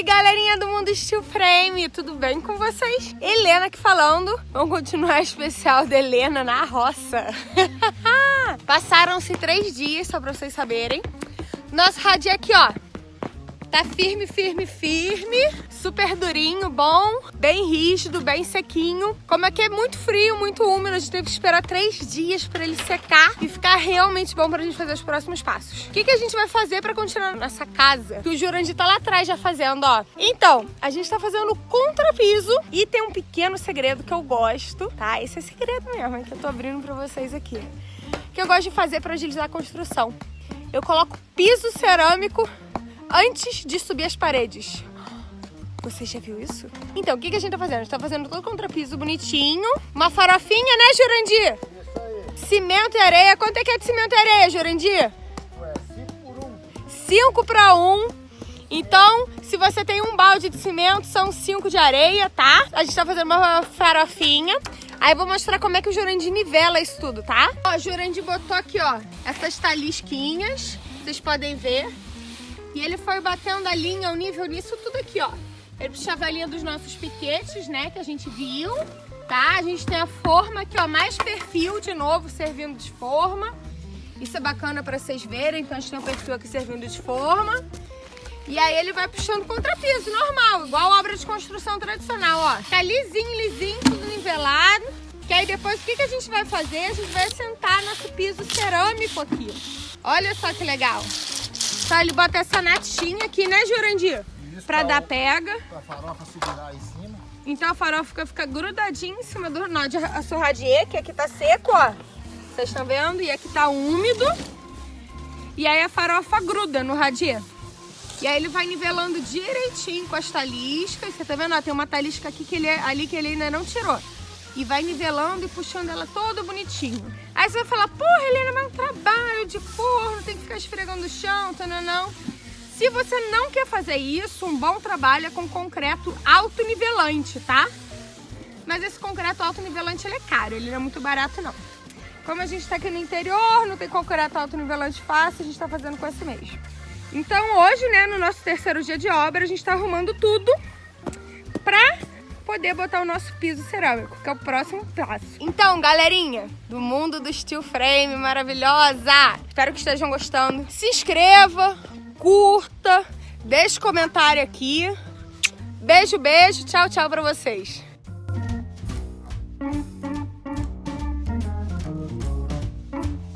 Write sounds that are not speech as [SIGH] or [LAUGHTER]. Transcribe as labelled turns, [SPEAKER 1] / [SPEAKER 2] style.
[SPEAKER 1] Oi, galerinha do Mundo Steel Frame, tudo bem com vocês? Helena aqui falando. Vamos continuar especial da Helena na roça. [LAUGHS] Passaram-se três dias, só pra vocês saberem. Nosso radinho aqui, ó, Tá firme, firme, firme. Super durinho, bom. Bem rígido, bem sequinho. Como aqui é muito frio, muito úmido, a gente teve que esperar três dias pra ele secar e ficar realmente bom pra gente fazer os próximos passos. O que, que a gente vai fazer pra continuar nessa casa? Que o Jurandir tá lá atrás já fazendo, ó. Então, a gente tá fazendo contrapiso e tem um pequeno segredo que eu gosto, tá? Esse é segredo mesmo, é que eu tô abrindo pra vocês aqui. Que eu gosto de fazer pra agilizar a construção. Eu coloco piso cerâmico antes de subir as paredes. Você já viu isso? Então, o que, que a gente tá fazendo? A gente tá fazendo todo o contrapiso bonitinho. Uma farofinha, né, Jurandir? Isso aí. Cimento e areia. Quanto é que é de cimento e areia, Jurandir?
[SPEAKER 2] Ué, 5 por 1. Um.
[SPEAKER 1] 5 para 1. Um. Então, se você tem um balde de cimento, são 5 de areia, tá? A gente tá fazendo uma farofinha. Aí eu vou mostrar como é que o Jurandir nivela isso tudo, tá? Ó, o Jurandir botou aqui, ó, essas talisquinhas. Vocês podem ver. E ele foi batendo a linha, o nível nisso tudo aqui, ó. Ele puxava a linha dos nossos piquetes, né, que a gente viu, tá? A gente tem a forma aqui, ó, mais perfil de novo, servindo de forma. Isso é bacana pra vocês verem, então a gente tem um perfil aqui servindo de forma. E aí ele vai puxando contrapiso, normal, igual obra de construção tradicional, ó. Tá lisinho, lisinho, tudo nivelado. Que aí depois o que, que a gente vai fazer? A gente vai assentar nosso piso cerâmico aqui. Olha só que legal. Tá, ele bota essa natinha aqui, né, Jurandir? Isso, pra, dar pega.
[SPEAKER 2] Pra farofa segurar aí em cima.
[SPEAKER 1] Então a farofa fica, fica grudadinha em cima do nó de assorradier, que aqui tá seco, ó. Vocês estão vendo? E aqui tá úmido. E aí a farofa gruda no radier. E aí ele vai nivelando direitinho com as taliscas. Você tá vendo? Ó, tem uma talisca aqui que ele, é, ali que ele ainda não tirou e vai nivelando e puxando ela toda bonitinho. Aí você vai falar, porra, Helena, mas é um trabalho de forno, tem que ficar esfregando o chão, tá, não, não. Se você não quer fazer isso, um bom trabalho é com concreto autonivelante, tá? Mas esse concreto autonivelante ele é caro, ele não é muito barato não. Como a gente tá aqui no interior, não tem concreto autonivelante fácil, a gente tá fazendo com esse mesmo. Então hoje, né, no nosso terceiro dia de obra, a gente tá arrumando tudo poder botar o nosso piso cerâmico, que é o próximo passo. Então, galerinha do mundo do steel frame maravilhosa, espero que estejam gostando. Se inscreva, curta, deixe comentário aqui. Beijo, beijo, tchau, tchau pra vocês.